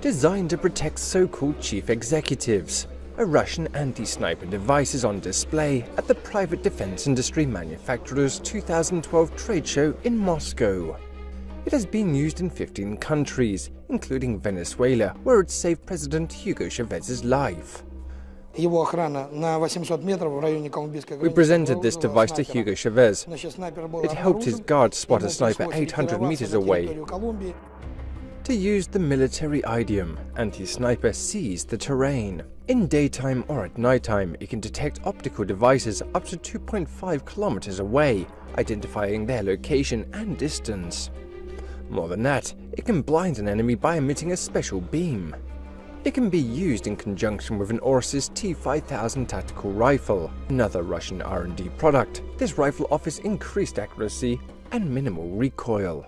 designed to protect so-called chief executives. A Russian anti-sniper device is on display at the private defense industry manufacturer's 2012 trade show in Moscow. It has been used in 15 countries, including Venezuela, where it saved President Hugo Chavez's life. We presented this device to Hugo Chavez. It helped his guards spot a sniper 800 meters away. To use the military idiom, anti-sniper sees the terrain. In daytime or at nighttime, it can detect optical devices up to 2.5 kilometers away, identifying their location and distance. More than that, it can blind an enemy by emitting a special beam. It can be used in conjunction with an Orsis T5000 tactical rifle, another Russian R&D product. This rifle offers increased accuracy and minimal recoil.